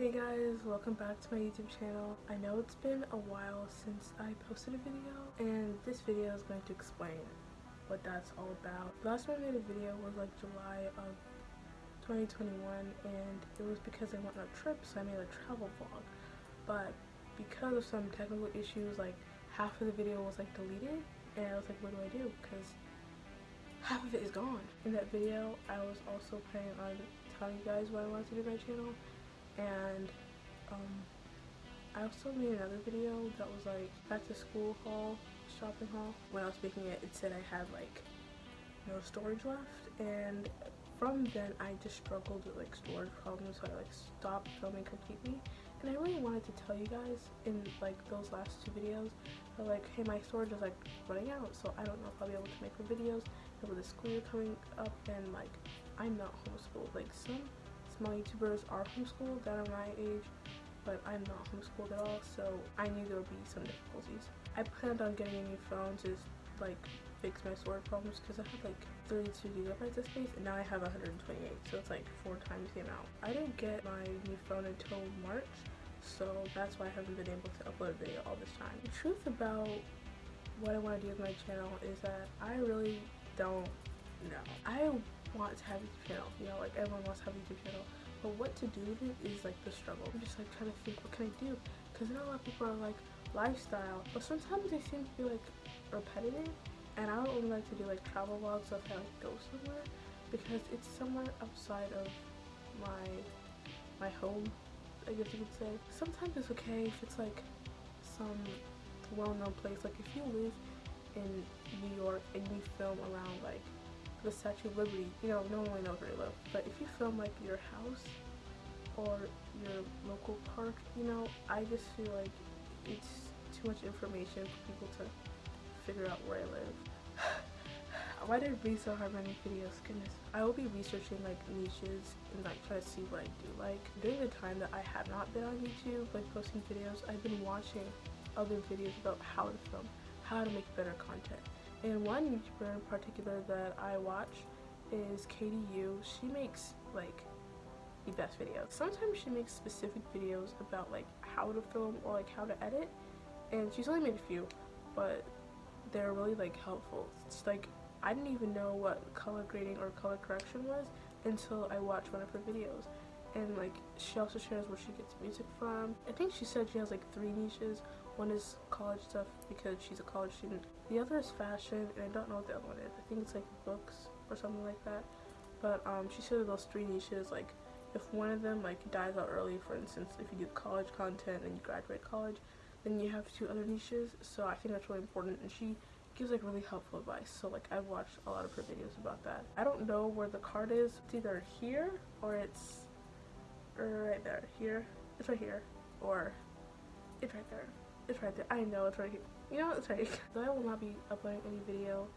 Hey guys, welcome back to my YouTube channel. I know it's been a while since I posted a video and this video is going to explain what that's all about. The Last time I made a video was like July of 2021 and it was because I went on a trip so I made a travel vlog. But because of some technical issues like half of the video was like deleted and I was like what do I do because half of it is gone. In that video I was also planning on telling you guys what I wanted to do my channel and um, I also made another video that was like back to school haul, shopping haul. When I was making it, it said I had like no storage left. And from then I just struggled with like storage problems. So I like stopped filming completely. And I really wanted to tell you guys in like those last two videos like hey my storage is like running out. So I don't know if I'll be able to make more videos. And with the school year coming up and like I'm not homeschooled. Like some small YouTubers are homeschooled that are my age, but I'm not homeschooled at all, so I knew there would be some difficulties. I planned on getting a new phone to like fix my storage problems because I had like 32 gigabytes of space and now I have 128 so it's like four times the amount. I didn't get my new phone until March so that's why I haven't been able to upload a video all this time. The truth about what I want to do with my channel is that I really don't know. I want to have a YouTube channel. You know, like everyone wants to have a YouTube channel. But what to do with it is like the struggle. I'm just like trying to think, what can I do? Because know a lot of people are like lifestyle, but sometimes they seem to be like repetitive. And I don't really like to do like travel vlogs of how I go somewhere because it's somewhere outside of my my home, I guess you could say. Sometimes it's okay if it's like some well-known place. Like if you live in New York and you film around like the Statue of Liberty, you know, no one knows where you live. But if you film like your house or your local park, you know, I just feel like it's too much information for people to figure out where I live. Why did it be so hard running videos? Goodness. I will be researching like niches and like try to see what I do like. During the time that I have not been on YouTube, like posting videos, I've been watching other videos about how to film, how to make better content and one YouTuber in particular that I watch is Katie U. She makes like the best videos. Sometimes she makes specific videos about like how to film or like how to edit and she's only made a few but they're really like helpful. It's like I didn't even know what color grading or color correction was until I watched one of her videos and like she also shares where she gets music from. I think she said she has like three niches. One is college stuff because she's a college student. The other is fashion and I don't know what the other one is. I think it's like books or something like that. But um, she said those three niches like if one of them like dies out early for instance if you do college content and you graduate college then you have two other niches so I think that's really important and she gives like really helpful advice so like I've watched a lot of her videos about that. I don't know where the card is. It's either here or it's right there. Here. It's right here. Or it's right there. It's right there. I know it's right here. You know, it's right here. Though I will not be uploading any video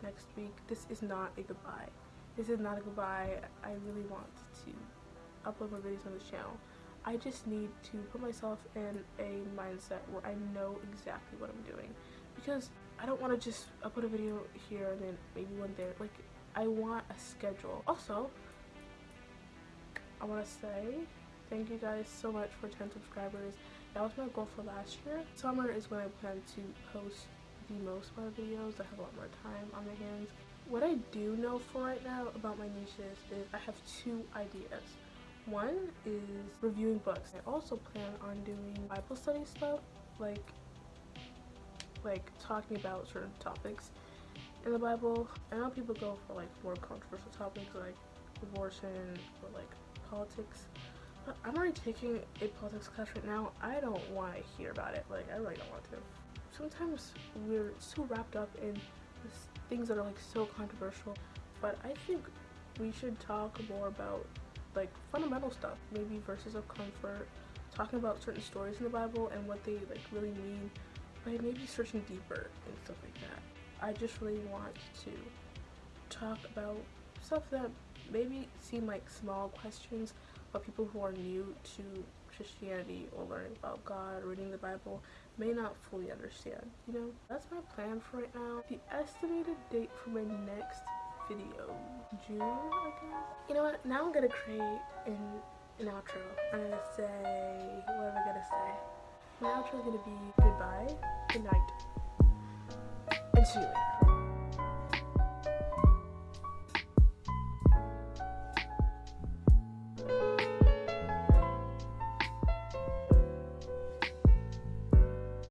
next week, this is not a goodbye. This is not a goodbye. I really want to upload more videos on this channel. I just need to put myself in a mindset where I know exactly what I'm doing. Because I don't want to just upload a video here and then maybe one there. Like, I want a schedule. Also, I want to say thank you guys so much for 10 subscribers. That was my goal for last year. Summer is when I plan to post the most of videos. I have a lot more time on my hands. What I do know for right now about my niches is I have two ideas. One is reviewing books. I also plan on doing Bible study stuff, like like talking about certain topics in the Bible. I know people go for like more controversial topics like abortion or like politics. But I'm already taking a politics class right now. I don't want to hear about it. Like, I really don't want to. Sometimes we're so wrapped up in things that are like so controversial. But I think we should talk more about like fundamental stuff. Maybe verses of comfort. Talking about certain stories in the Bible and what they like really mean. By maybe searching deeper and stuff like that. I just really want to talk about stuff that maybe seem like small questions but people who are new to Christianity or learning about God, reading the Bible, may not fully understand, you know? That's my plan for right now. The estimated date for my next video, June, I guess? You know what, now I'm gonna create an an outro. I'm gonna say, what am I gonna say? My outro is gonna be goodbye, good night, and see you later.